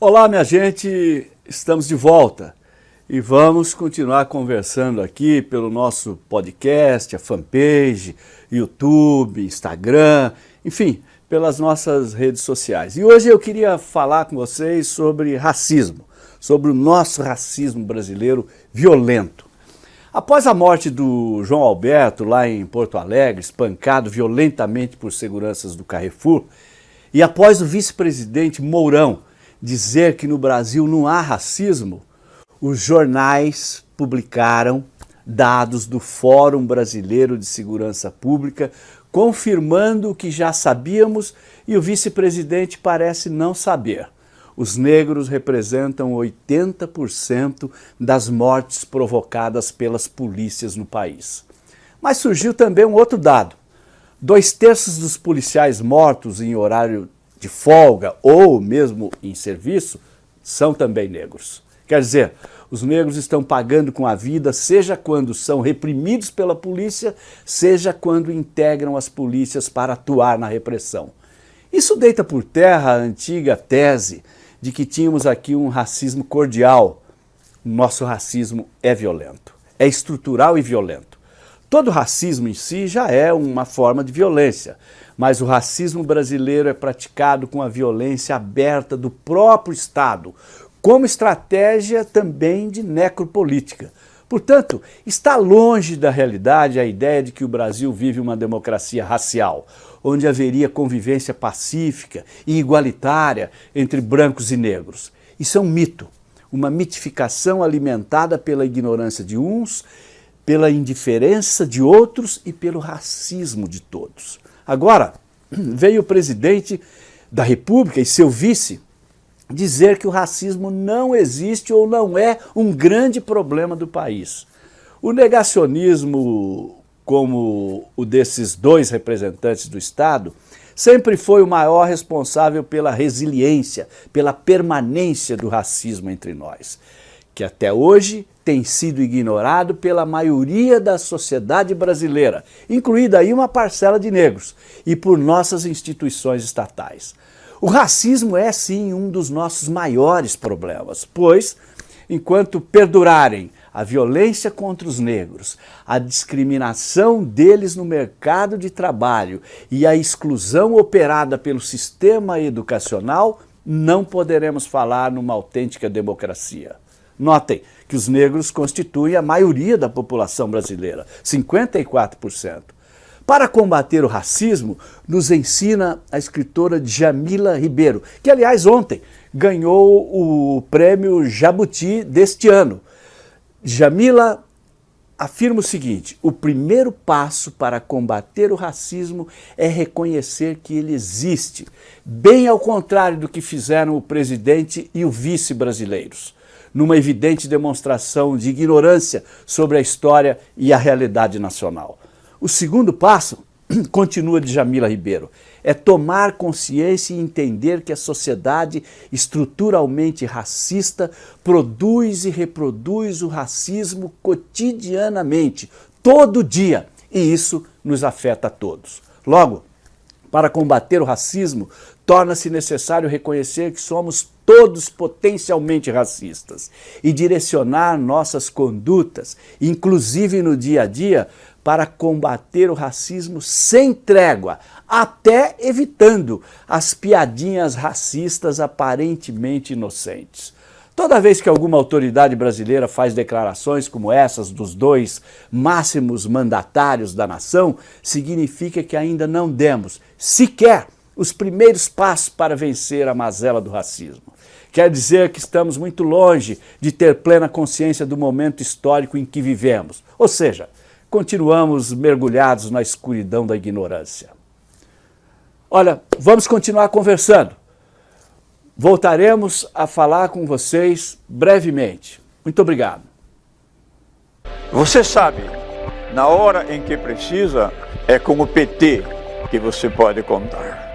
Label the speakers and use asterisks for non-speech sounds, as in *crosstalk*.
Speaker 1: Olá, minha gente, estamos de volta e vamos continuar conversando aqui pelo nosso podcast, a fanpage, YouTube, Instagram, enfim, pelas nossas redes sociais. E hoje eu queria falar com vocês sobre racismo, sobre o nosso racismo brasileiro violento. Após a morte do João Alberto lá em Porto Alegre, espancado violentamente por seguranças do Carrefour, e após o vice-presidente Mourão dizer que no Brasil não há racismo, os jornais publicaram dados do Fórum Brasileiro de Segurança Pública confirmando o que já sabíamos e o vice-presidente parece não saber. Os negros representam 80% das mortes provocadas pelas polícias no país. Mas surgiu também um outro dado. Dois terços dos policiais mortos em horário de folga ou mesmo em serviço são também negros. Quer dizer, os negros estão pagando com a vida, seja quando são reprimidos pela polícia, seja quando integram as polícias para atuar na repressão. Isso deita por terra a antiga tese de que tínhamos aqui um racismo cordial. Nosso racismo é violento, é estrutural e violento. Todo racismo em si já é uma forma de violência, mas o racismo brasileiro é praticado com a violência aberta do próprio Estado, como estratégia também de necropolítica. Portanto, está longe da realidade a ideia de que o Brasil vive uma democracia racial, onde haveria convivência pacífica e igualitária entre brancos e negros. Isso é um mito, uma mitificação alimentada pela ignorância de uns pela indiferença de outros e pelo racismo de todos. Agora, *clears throat* veio o presidente da República e seu vice dizer que o racismo não existe ou não é um grande problema do país. O negacionismo, como o desses dois representantes do Estado, sempre foi o maior responsável pela resiliência, pela permanência do racismo entre nós que até hoje tem sido ignorado pela maioria da sociedade brasileira, incluída aí uma parcela de negros, e por nossas instituições estatais. O racismo é sim um dos nossos maiores problemas, pois, enquanto perdurarem a violência contra os negros, a discriminação deles no mercado de trabalho e a exclusão operada pelo sistema educacional, não poderemos falar numa autêntica democracia. Notem que os negros constituem a maioria da população brasileira, 54%. Para combater o racismo, nos ensina a escritora Jamila Ribeiro, que aliás ontem ganhou o prêmio Jabuti deste ano. Jamila afirma o seguinte, o primeiro passo para combater o racismo é reconhecer que ele existe, bem ao contrário do que fizeram o presidente e o vice brasileiros numa evidente demonstração de ignorância sobre a história e a realidade nacional. O segundo passo, *clears throat* continua de Jamila Ribeiro, é tomar consciência e entender que a sociedade estruturalmente racista produz e reproduz o racismo cotidianamente, todo dia, e isso nos afeta a todos. Logo, para combater o racismo, torna-se necessário reconhecer que somos todos potencialmente racistas e direcionar nossas condutas, inclusive no dia a dia, para combater o racismo sem trégua, até evitando as piadinhas racistas aparentemente inocentes. Toda vez que alguma autoridade brasileira faz declarações como essas dos dois máximos mandatários da nação, significa que ainda não demos sequer os primeiros passos para vencer a mazela do racismo. Quer dizer que estamos muito longe de ter plena consciência do momento histórico em que vivemos. Ou seja, continuamos mergulhados na escuridão da ignorância. Olha, vamos continuar conversando. Voltaremos a falar com vocês brevemente. Muito obrigado.
Speaker 2: Você sabe, na hora em que precisa, é com o PT que você pode contar.